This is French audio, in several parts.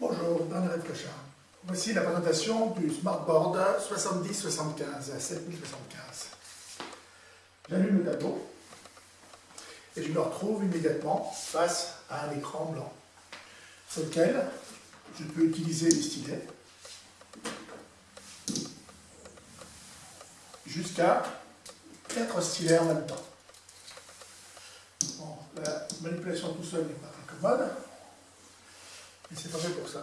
Bonjour, Bernard Cochard. Voici la présentation du Smartboard 7075 à 7075. J'allume le tableau et je me retrouve immédiatement face à un écran blanc sur lequel je peux utiliser les stylets jusqu'à 4 stylets en même temps. la manipulation tout seul n'est pas très commode, mais c'est pas fait pour ça.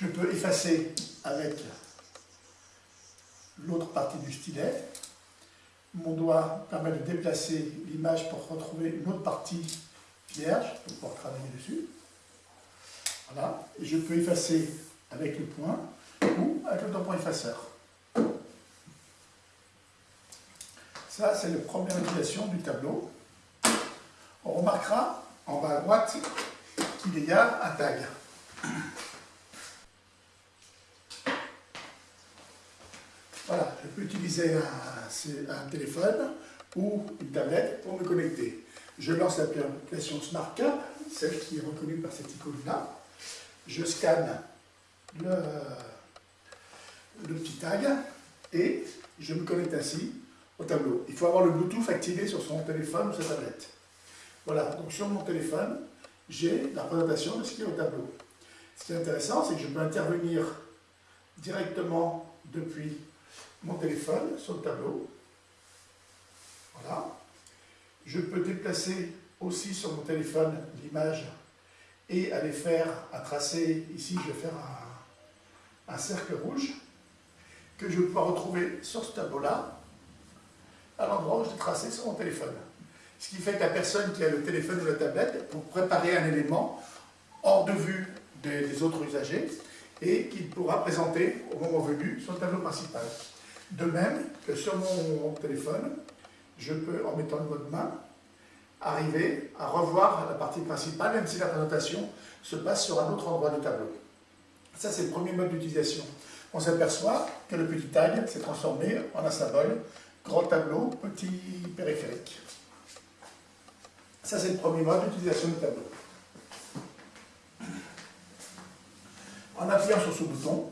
Je peux effacer avec l'autre partie du stylet. Mon doigt permet de déplacer l'image pour retrouver une autre partie vierge, pour pouvoir travailler dessus. Voilà. Et je peux effacer avec le poing ou avec le tampon effaceur. Ça, c'est la première utilisation du tableau. On remarquera en bas à droite qu'il y a un tag. Voilà, je peux utiliser un, téléphone ou une tablette pour me connecter. Je lance l'application SmartCap, celle qui est reconnue par cette icône-là. Je scanne le, le petit tag et je me connecte ainsi au tableau. Il faut avoir le Bluetooth activé sur son téléphone ou sa tablette. Voilà, donc sur mon téléphone, j'ai la présentation de ce qui est au tableau. Ce qui est intéressant, c'est que je peux intervenir directement depuis mon téléphone sur le tableau. Voilà. Je peux déplacer aussi sur mon téléphone l'image et aller faire un tracé. Ici, je vais faire un, cercle rouge que je vais pouvoir retrouver sur ce tableau-là à l'endroit où je l'ai tracé sur mon téléphone. Ce qui fait que la personne qui a le téléphone ou la tablette, pour préparer un élément hors de vue des, autres usagers, et qu'il pourra présenter au moment venu sur le tableau principal. De même que sur mon téléphone, je peux, en mettant le mode main, arriver à revoir la partie principale, même si la présentation se passe sur un autre endroit du tableau. Ça, c'est le premier mode d'utilisation. On s'aperçoit que le petit tag s'est transformé en un symbole, grand tableau, petit périphérique. Ça, c'est le premier mode d'utilisation du tableau. En appuyant sur ce bouton,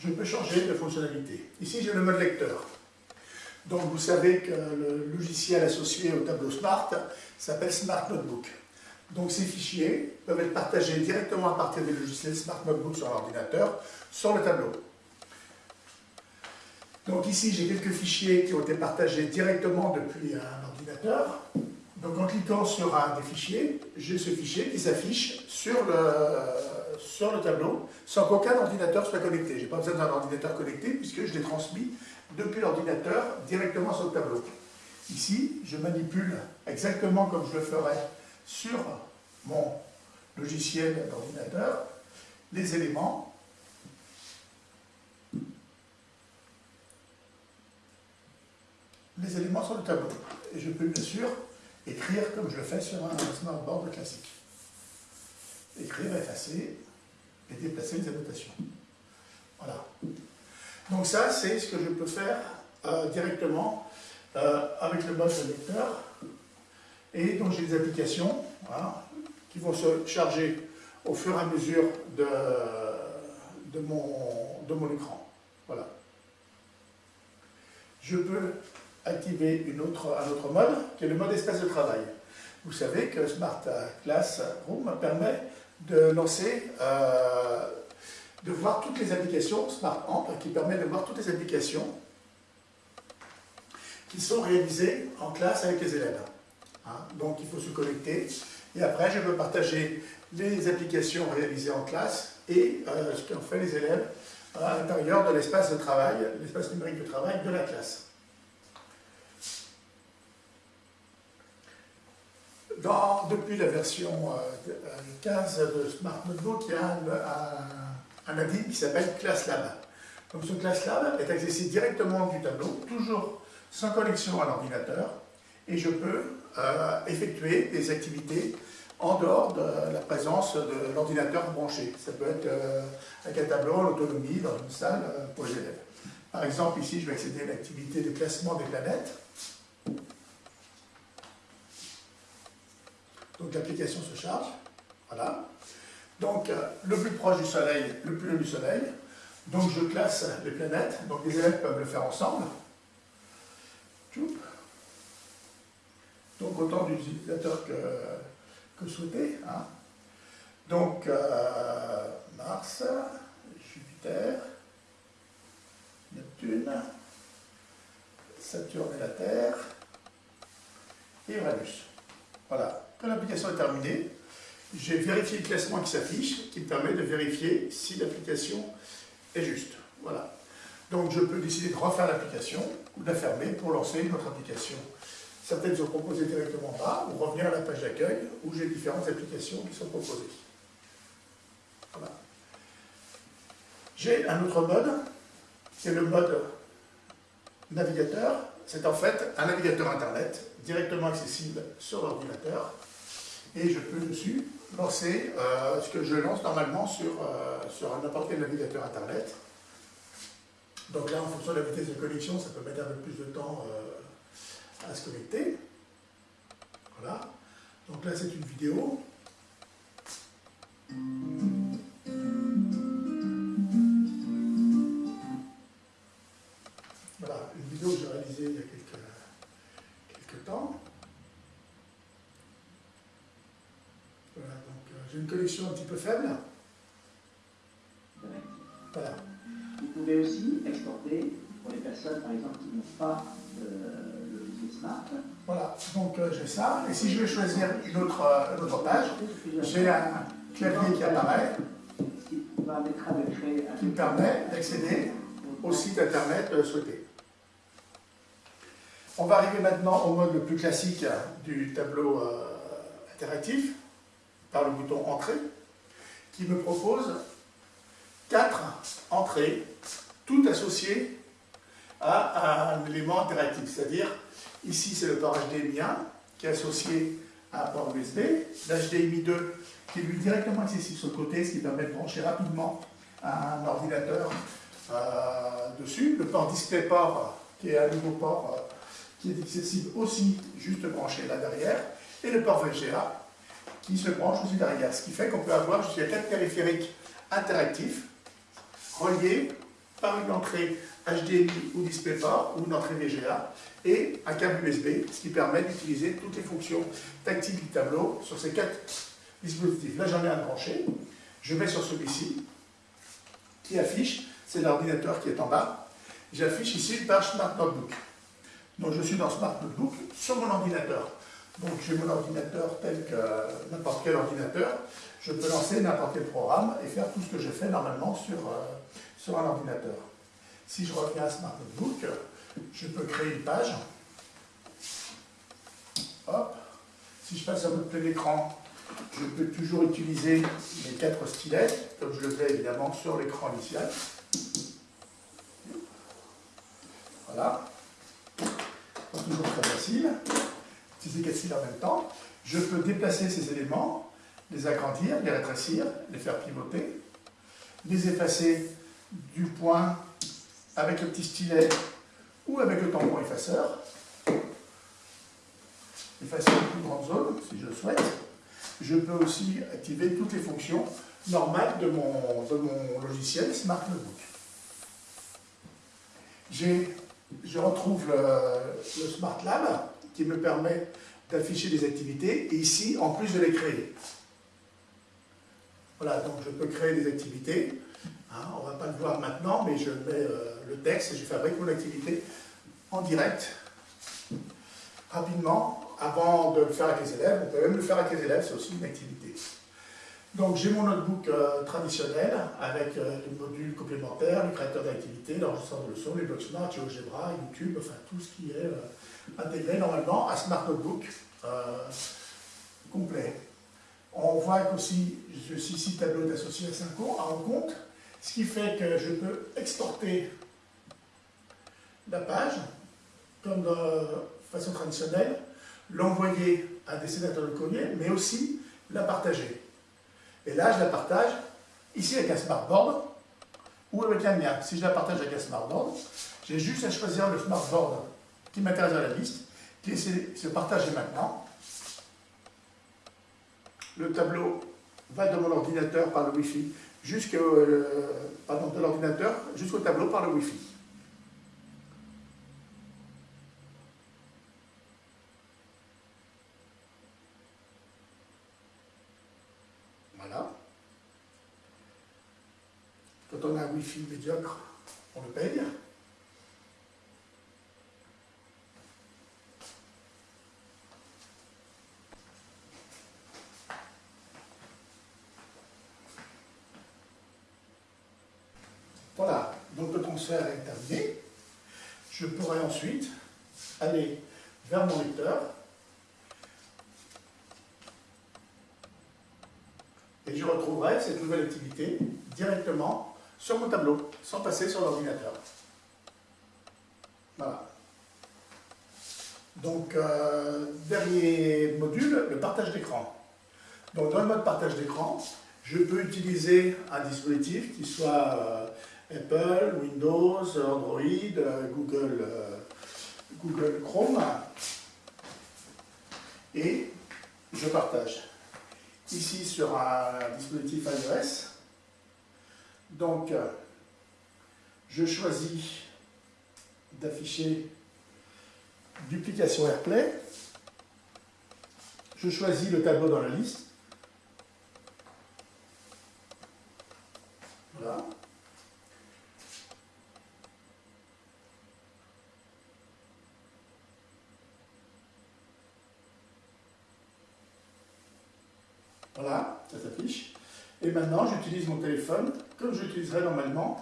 je peux changer de fonctionnalité. Ici, j'ai le mode lecteur. Donc, vous savez que le logiciel associé au tableau Smart s'appelle Smart Notebook. Donc, ces fichiers peuvent être partagés directement à partir des logiciels Smart Notebook sur l'ordinateur, sur le tableau. Donc ici, j'ai quelques fichiers qui ont été partagés directement depuis un ordinateur. Donc en cliquant sur un des fichiers, j'ai ce fichier qui s'affiche sur le, sur le tableau sans qu'aucun ordinateur soit connecté. Je n'ai pas besoin d'un ordinateur connecté puisque je l'ai transmis depuis l'ordinateur directement sur le tableau. Ici, je manipule exactement comme je le ferais sur mon logiciel d'ordinateur les éléments les éléments sur le tableau. Et je peux bien sûr écrire comme je le fais sur un smartboard classique. Écrire, effacer et déplacer les annotations. Voilà. Donc ça, c'est ce que je peux faire euh, directement euh, avec le mode lecteur. Et donc j'ai des applications qui vont se charger au fur et à mesure de, de, mon, de mon écran. Voilà. Je peux activer un autre mode, qui est le mode espace de travail. Vous savez que Smart Classroom permet de lancer, euh, de voir toutes les applications, Smart Amp, qui permet de voir toutes les applications qui sont réalisées en classe avec les élèves. Hein, donc il faut se connecter, et après je peux partager les applications réalisées en classe et euh, ce qu'ont fait les élèves à l'intérieur de l'espace de travail, l'espace numérique de travail de la classe. Depuis la version 15 euh, de Smart Notebook, il y a un, un, qui s'appelle ClassLab. Donc ce ClassLab est accessible directement du tableau, toujours sans connexion à l'ordinateur, et je peux euh, effectuer des activités en dehors de la présence de l'ordinateur branché. Ça peut être euh, avec un tableau en autonomie dans une salle pour les élèves. Par exemple, ici, je vais accéder à l'activité de classement des planètes. L'application se charge, voilà. Donc, euh, le plus proche du Soleil, le plus loin du Soleil. Donc, je classe les planètes. Donc, les élèves peuvent le faire ensemble. Donc, autant d'utilisateurs que, que. Hein. Donc, euh, Mars, Jupiter, Neptune, Saturne et la Terre, et Uranus. Voilà. L'application est terminée, j'ai vérifié le classement qui s'affiche, qui me permet de vérifier si l'application est juste. Voilà. Donc je peux décider de refaire l'application ou de la fermer pour lancer une autre application. Certaines sont proposées directement en bas, ou revenir à la page d'accueil où j'ai différentes applications qui sont proposées. Voilà. J'ai un autre mode, qui est le mode navigateur. C'est en fait un navigateur Internet directement accessible sur l'ordinateur. Et je peux dessus lancer euh, ce que je lance normalement sur, euh, sur n'importe quel navigateur Internet. Donc là, en fonction de la vitesse de connexion, ça peut mettre un peu plus de temps euh, à se connecter. Voilà. Donc là, c'est une vidéo. Peu faible. Voilà. Vous pouvez aussi exporter pour les personnes, par exemple, qui n'ont pas le logiciel Smart. Voilà, donc euh, j'ai ça. Et si je vais choisir une autre, euh, une autre page, j'ai un clavier qui apparaît, qui me permet d'accéder au site internet euh, souhaité. On va arriver maintenant au mode le plus classique du tableau euh, interactif, par le bouton Entrée, qui me propose quatre entrées, toutes associées à un élément interactif. C'est-à-dire, ici c'est le port HDMI 1 qui est associé à un port USB, l'HDMI 2 qui est lui directement accessible sur le côté, ce qui permet de brancher rapidement un ordinateur euh, dessus. Le port DisplayPort qui est un nouveau port euh, qui est accessible aussi juste branché là derrière. Et le port VGA qui se branche aussi derrière. Ce qui fait qu'on peut avoir jusqu'à quatre périphériques interactifs reliés par une entrée HDMI ou DisplayPort ou une entrée VGA et un câble USB, ce qui permet d'utiliser toutes les fonctions tactiles du tableau sur ces quatre dispositifs. Là, j'en ai un branché. Je mets sur celui-ci qui affiche, c'est l'ordinateur qui est en bas. J'affiche ici une page Smart Notebook. Donc, je suis dans Smart Notebook sur mon ordinateur. Donc, j'ai mon ordinateur tel que n'importe quel ordinateur. Je peux lancer n'importe quel programme et faire tout ce que je fais normalement sur, euh, sur un ordinateur. Si je reviens à Smart Notebook, je peux créer une page. Hop. Si je passe à mode plein écran, je peux toujours utiliser mes quatre stylets, comme je le fais évidemment sur l'écran initial. Voilà. Toujours très facile. Quatre styles en même temps. Je peux déplacer ces éléments, les agrandir, les rétrécir, les faire pivoter, les effacer du point avec le petit stylet ou avec le tampon effaceur. Effacer une plus grande zone, si je le souhaite. Je peux aussi activer toutes les fonctions normales de mon, mon logiciel Smart Notebook. Je retrouve le, le Smart Lab qui me permet d'afficher des activités et ici, en plus de les créer. Voilà, donc je peux créer des activités. Hein, on ne va pas le voir maintenant, mais je mets euh, le texte et je fabrique mon activité en direct, rapidement, avant de le faire avec les élèves. On peut même le faire avec les élèves, c'est aussi une activité. Donc j'ai mon notebook euh, traditionnel avec euh, les modules complémentaires, le créateur d'activités, l'enregistreur de leçons, les blocs Smart, GeoGebra, YouTube, enfin tout ce qui est euh, intégré normalement à Smart Notebook complet. On voit qu'aussi, ce ici tableau est associé à 5 à un compte, ce qui fait que je peux exporter la page comme de façon traditionnelle, l'envoyer à des sénateurs courrier, mais aussi la partager. Et là, je la partage ici avec un smartboard ou avec un mien. Si je la partage avec un smartboard, j'ai juste à choisir le smartboard qui m'intéresse à la liste, qui est se partager maintenant. Le tableau va de mon ordinateur par le Wi-Fi jusqu'au euh, de l'ordinateur jusqu'au tableau par le Wi-Fi. Voilà. Quand on a un Wi-Fi médiocre, on le paye. Voilà, donc le transfert est terminé. Je pourrais ensuite aller vers mon lecteur et je retrouverai cette nouvelle activité directement sur mon tableau, sans passer sur l'ordinateur. Voilà. Donc, euh, dernier module, le partage d'écran. Donc, dans le mode partage d'écran, je peux utiliser un dispositif qui soit euh, Apple, Windows, Android, euh, Google, Google Chrome. Et je partage. Ici sur un dispositif iOS. Donc, je choisis d'afficher duplication AirPlay. Je choisis le tableau dans la liste. Voilà. Voilà, ça s'affiche. Et maintenant, j'utilise mon téléphone comme j'utiliserais normalement.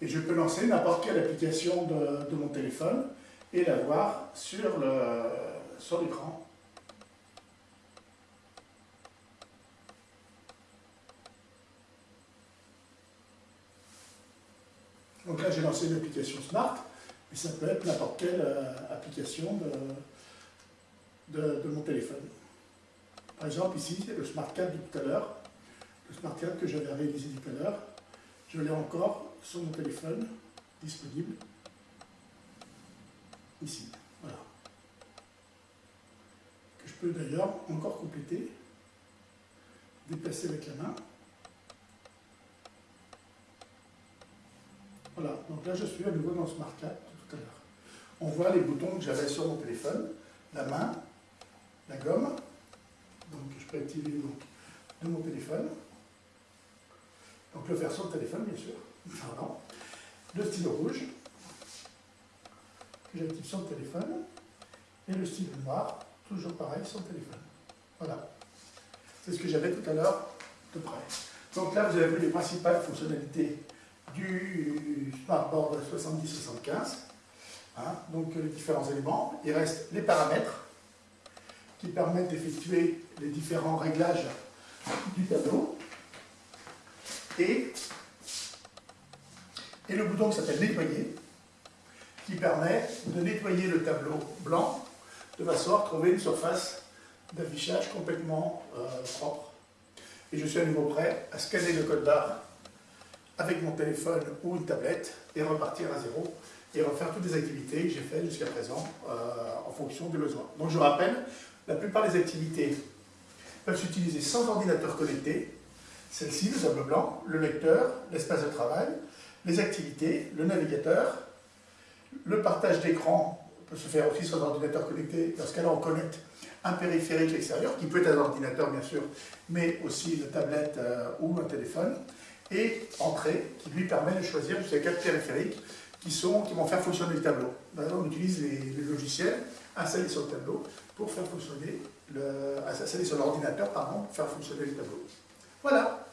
Et je peux lancer n'importe quelle application de, mon téléphone et la voir sur l'écran. Donc là, j'ai lancé une application Smart, mais ça peut être n'importe quelle euh, application de mon téléphone. Par exemple, ici, le Smart Card de tout à l'heure, le Smart que j'avais réalisé tout à l'heure, je l'ai encore sur mon téléphone, disponible, ici, voilà. Que je peux d'ailleurs encore compléter, déplacer avec la main. Voilà, donc là je suis à nouveau dans le Smart de tout à l'heure. On voit les boutons que j'avais sur mon téléphone, la main, la gomme, peux activer de mon téléphone. Donc le faire sur le téléphone, bien sûr. Pardon. Le stylo rouge, que j'active sur le téléphone. Et le stylo noir, toujours pareil, sur le téléphone. Voilà. C'est ce que j'avais tout à l'heure de près. Donc là, vous avez vu les principales fonctionnalités du Smartboard 7075. Hein, donc les différents éléments. Il reste les paramètres qui permettent d'effectuer les différents réglages du tableau. Et, et le bouton qui s'appelle nettoyer, qui permet de nettoyer le tableau blanc de façon à retrouver une surface d'affichage complètement euh, propre. Et je suis à nouveau prêt à scanner le code barre avec mon téléphone ou une tablette et repartir à zéro et refaire toutes les activités que j'ai faites jusqu'à présent euh, en fonction des besoins. Donc je rappelle, la plupart des activités peuvent s'utiliser sans ordinateur connecté. Celle-ci, le tableau blanc, le lecteur, l'espace de travail, les activités, le navigateur, le partage d'écran peut se faire aussi sans ordinateur connecté, parce qu'alors on connecte un périphérique extérieur, qui peut être un ordinateur bien sûr, mais aussi une tablette euh, ou un téléphone, et entrée, qui lui permet de choisir ces quatre périphériques qui vont faire fonctionner le tableau. on utilise les, les logiciels installés sur le tableau pour faire fonctionner le, sur l'ordinateur, pardon, pour faire fonctionner le tableau. Voilà.